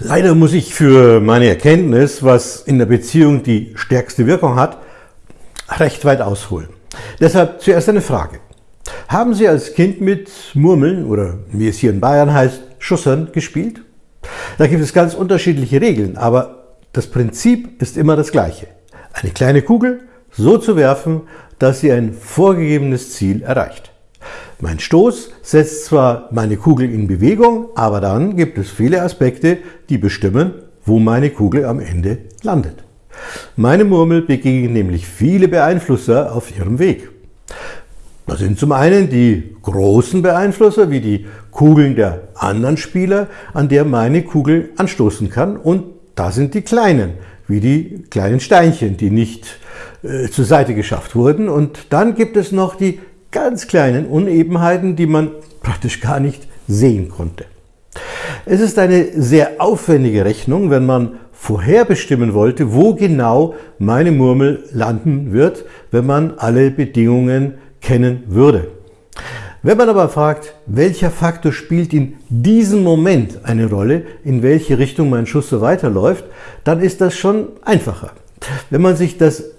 Leider muss ich für meine Erkenntnis, was in der Beziehung die stärkste Wirkung hat, recht weit ausholen. Deshalb zuerst eine Frage. Haben Sie als Kind mit Murmeln oder wie es hier in Bayern heißt, Schussern gespielt? Da gibt es ganz unterschiedliche Regeln, aber das Prinzip ist immer das gleiche. Eine kleine Kugel so zu werfen, dass sie ein vorgegebenes Ziel erreicht. Mein Stoß setzt zwar meine Kugel in Bewegung, aber dann gibt es viele Aspekte, die bestimmen, wo meine Kugel am Ende landet. Meine Murmel begegnet nämlich viele Beeinflusser auf ihrem Weg. Das sind zum einen die großen Beeinflusser, wie die Kugeln der anderen Spieler, an der meine Kugel anstoßen kann. Und da sind die kleinen, wie die kleinen Steinchen, die nicht äh, zur Seite geschafft wurden. Und dann gibt es noch die ganz kleinen Unebenheiten, die man praktisch gar nicht sehen konnte. Es ist eine sehr aufwendige Rechnung, wenn man vorherbestimmen wollte, wo genau meine Murmel landen wird, wenn man alle Bedingungen kennen würde. Wenn man aber fragt, welcher Faktor spielt in diesem Moment eine Rolle, in welche Richtung mein Schuss so weiterläuft, dann ist das schon einfacher. Wenn man sich das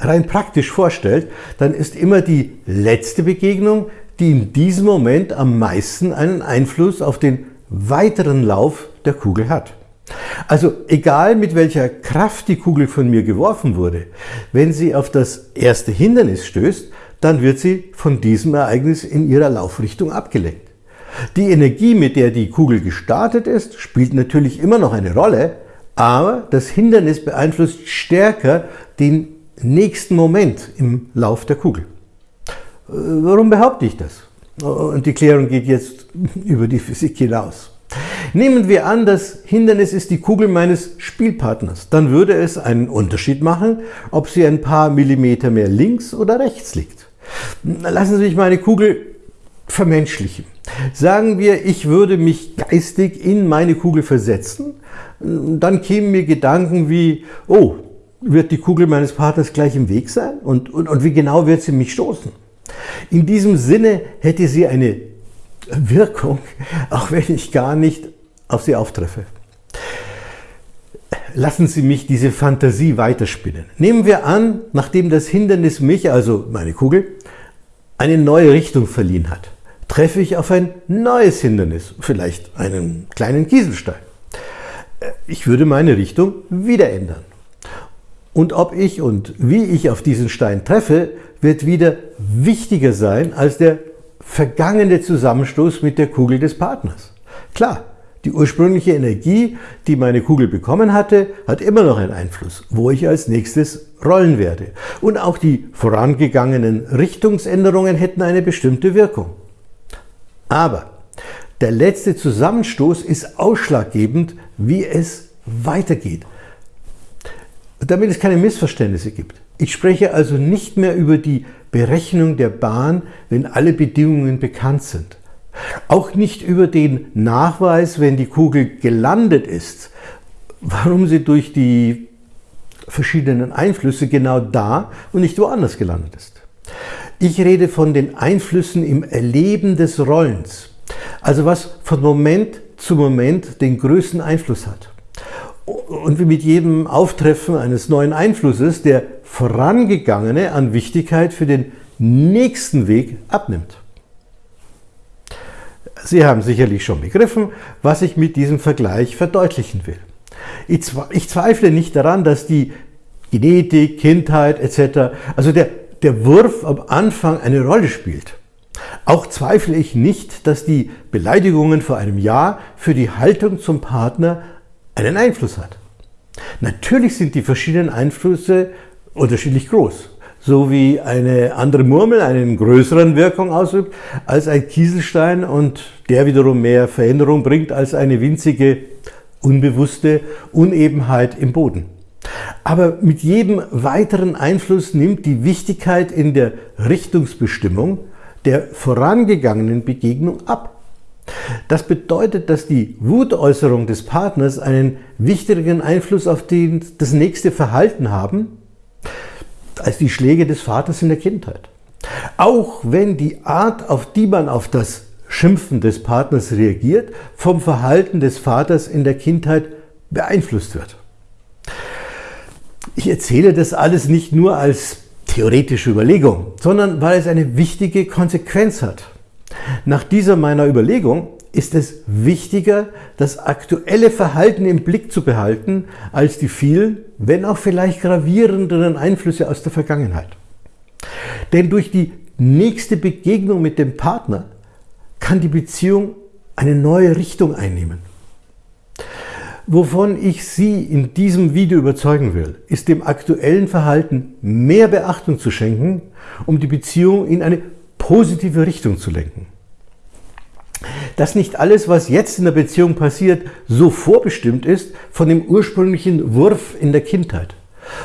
rein praktisch vorstellt, dann ist immer die letzte Begegnung, die in diesem Moment am meisten einen Einfluss auf den weiteren Lauf der Kugel hat. Also egal mit welcher Kraft die Kugel von mir geworfen wurde, wenn sie auf das erste Hindernis stößt, dann wird sie von diesem Ereignis in ihrer Laufrichtung abgelenkt. Die Energie, mit der die Kugel gestartet ist, spielt natürlich immer noch eine Rolle, aber das Hindernis beeinflusst stärker den nächsten Moment im Lauf der Kugel. Äh, warum behaupte ich das? Und die Klärung geht jetzt über die Physik hinaus. Nehmen wir an, das Hindernis ist die Kugel meines Spielpartners. Dann würde es einen Unterschied machen, ob sie ein paar Millimeter mehr links oder rechts liegt. Lassen Sie mich meine Kugel vermenschlichen. Sagen wir, ich würde mich geistig in meine Kugel versetzen, dann kämen mir Gedanken wie, oh, wird die Kugel meines Partners gleich im Weg sein? Und, und, und wie genau wird sie mich stoßen? In diesem Sinne hätte sie eine Wirkung, auch wenn ich gar nicht auf sie auftreffe. Lassen Sie mich diese Fantasie weiterspinnen. Nehmen wir an, nachdem das Hindernis mich, also meine Kugel, eine neue Richtung verliehen hat, treffe ich auf ein neues Hindernis, vielleicht einen kleinen Kieselstein. Ich würde meine Richtung wieder ändern. Und ob ich und wie ich auf diesen Stein treffe, wird wieder wichtiger sein als der vergangene Zusammenstoß mit der Kugel des Partners. Klar, die ursprüngliche Energie, die meine Kugel bekommen hatte, hat immer noch einen Einfluss, wo ich als nächstes rollen werde. Und auch die vorangegangenen Richtungsänderungen hätten eine bestimmte Wirkung. Aber der letzte Zusammenstoß ist ausschlaggebend, wie es weitergeht damit es keine Missverständnisse gibt. Ich spreche also nicht mehr über die Berechnung der Bahn, wenn alle Bedingungen bekannt sind. Auch nicht über den Nachweis, wenn die Kugel gelandet ist, warum sie durch die verschiedenen Einflüsse genau da und nicht woanders gelandet ist. Ich rede von den Einflüssen im Erleben des Rollens, also was von Moment zu Moment den größten Einfluss hat und wie mit jedem Auftreffen eines neuen Einflusses der vorangegangene an Wichtigkeit für den nächsten Weg abnimmt. Sie haben sicherlich schon begriffen, was ich mit diesem Vergleich verdeutlichen will. Ich zweifle nicht daran, dass die Genetik, Kindheit etc., also der, der Wurf am Anfang eine Rolle spielt. Auch zweifle ich nicht, dass die Beleidigungen vor einem Jahr für die Haltung zum Partner einen Einfluss hat. Natürlich sind die verschiedenen Einflüsse unterschiedlich groß. So wie eine andere Murmel einen größeren Wirkung ausübt als ein Kieselstein und der wiederum mehr Veränderung bringt als eine winzige, unbewusste Unebenheit im Boden. Aber mit jedem weiteren Einfluss nimmt die Wichtigkeit in der Richtungsbestimmung der vorangegangenen Begegnung ab. Das bedeutet, dass die Wutäußerung des Partners einen wichtigeren Einfluss auf den, das nächste Verhalten haben, als die Schläge des Vaters in der Kindheit. Auch wenn die Art, auf die man auf das Schimpfen des Partners reagiert, vom Verhalten des Vaters in der Kindheit beeinflusst wird. Ich erzähle das alles nicht nur als theoretische Überlegung, sondern weil es eine wichtige Konsequenz hat. Nach dieser meiner Überlegung ist es wichtiger, das aktuelle Verhalten im Blick zu behalten, als die vielen, wenn auch vielleicht gravierenderen Einflüsse aus der Vergangenheit. Denn durch die nächste Begegnung mit dem Partner kann die Beziehung eine neue Richtung einnehmen. Wovon ich Sie in diesem Video überzeugen will, ist dem aktuellen Verhalten mehr Beachtung zu schenken, um die Beziehung in eine positive Richtung zu lenken. Dass nicht alles, was jetzt in der Beziehung passiert, so vorbestimmt ist von dem ursprünglichen Wurf in der Kindheit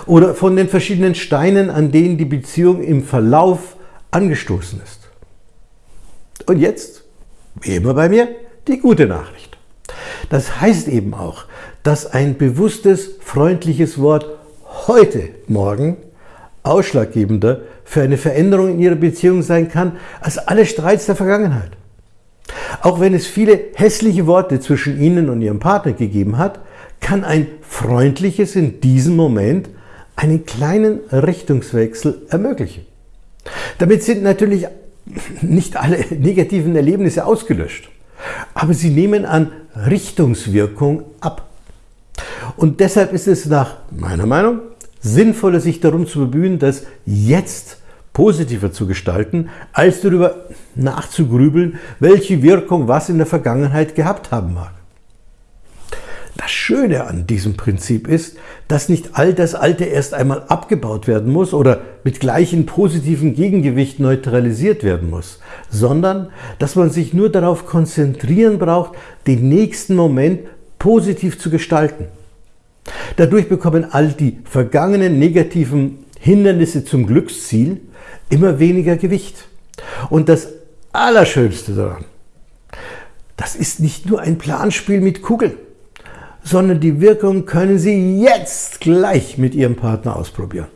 oder von den verschiedenen Steinen, an denen die Beziehung im Verlauf angestoßen ist. Und jetzt, wie immer bei mir, die gute Nachricht. Das heißt eben auch, dass ein bewusstes, freundliches Wort heute Morgen ausschlaggebender für eine Veränderung in Ihrer Beziehung sein kann, als alle Streits der Vergangenheit. Auch wenn es viele hässliche Worte zwischen Ihnen und Ihrem Partner gegeben hat, kann ein freundliches in diesem Moment einen kleinen Richtungswechsel ermöglichen. Damit sind natürlich nicht alle negativen Erlebnisse ausgelöscht, aber sie nehmen an Richtungswirkung ab. Und deshalb ist es nach meiner Meinung sinnvoller, sich darum zu bemühen, das jetzt positiver zu gestalten, als darüber nachzugrübeln, welche Wirkung was in der Vergangenheit gehabt haben mag. Das Schöne an diesem Prinzip ist, dass nicht all das Alte erst einmal abgebaut werden muss oder mit gleichem positiven Gegengewicht neutralisiert werden muss, sondern dass man sich nur darauf konzentrieren braucht, den nächsten Moment positiv zu gestalten. Dadurch bekommen all die vergangenen negativen Hindernisse zum Glücksziel immer weniger Gewicht. Und das Allerschönste daran, das ist nicht nur ein Planspiel mit Kugeln sondern die Wirkung können Sie jetzt gleich mit Ihrem Partner ausprobieren.